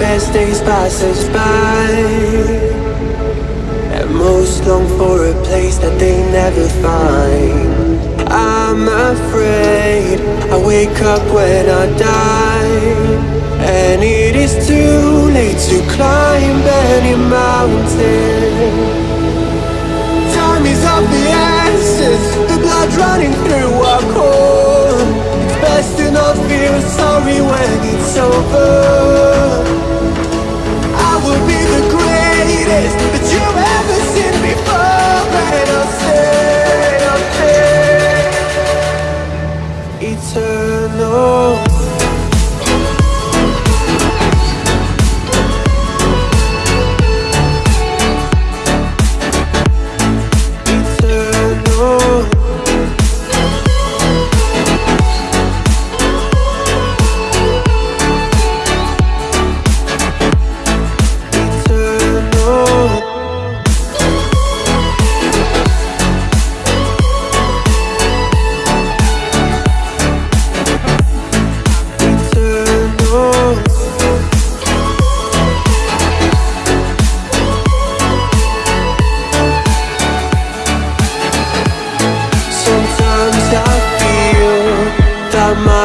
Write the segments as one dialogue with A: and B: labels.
A: best days pass us by. And most long for a place that they never find. I'm afraid I wake up when I die. And it is too late to climb any mountain. Time is of the essence The blood running through our core. It's best to not feel sorry when it's over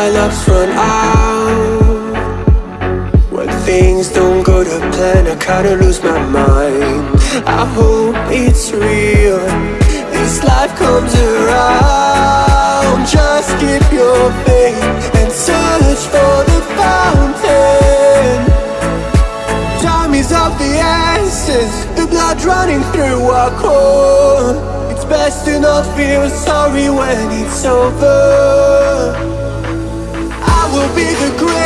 A: my luck's run out. When things don't go to plan, I kinda lose my mind. I hope it's real, this life comes around. Just keep your faith and search for the fountain. Time is of the essence. The blood running through our core. It's best to not feel sorry when it's over will be the greatest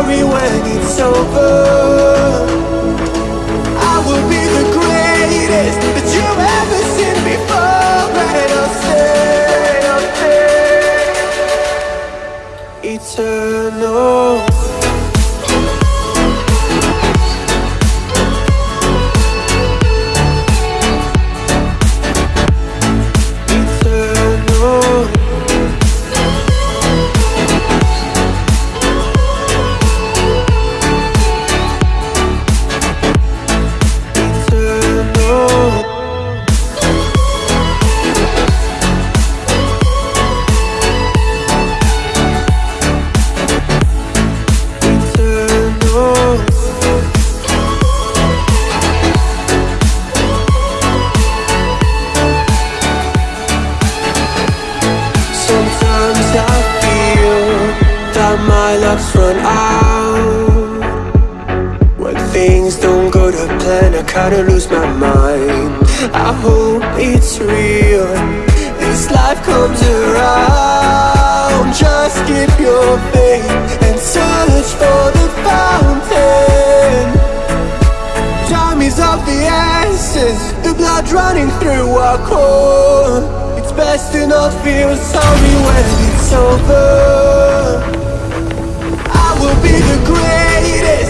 A: sorry when it's over. I will be the greatest that you've ever seen before. And I'll I'll Eternal feel that my luck's run out kinda lose my mind. I hope it's real. This life comes around. Just keep your faith And search for the fountain. Time is of the essence. The blood running through our core. It's best to not feel sorry when it's over. I will be the greatest.